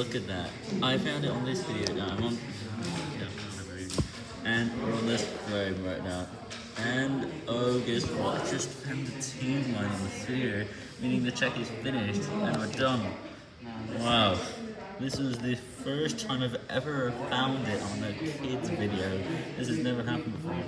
look at that. I found it on this video now. I'm on, and we're on this frame right now. And oh, guess what? I just found the team line on the sphere, meaning the check is finished and we're done. Wow. This is the first time I've ever found it on a kids video. This has never happened before.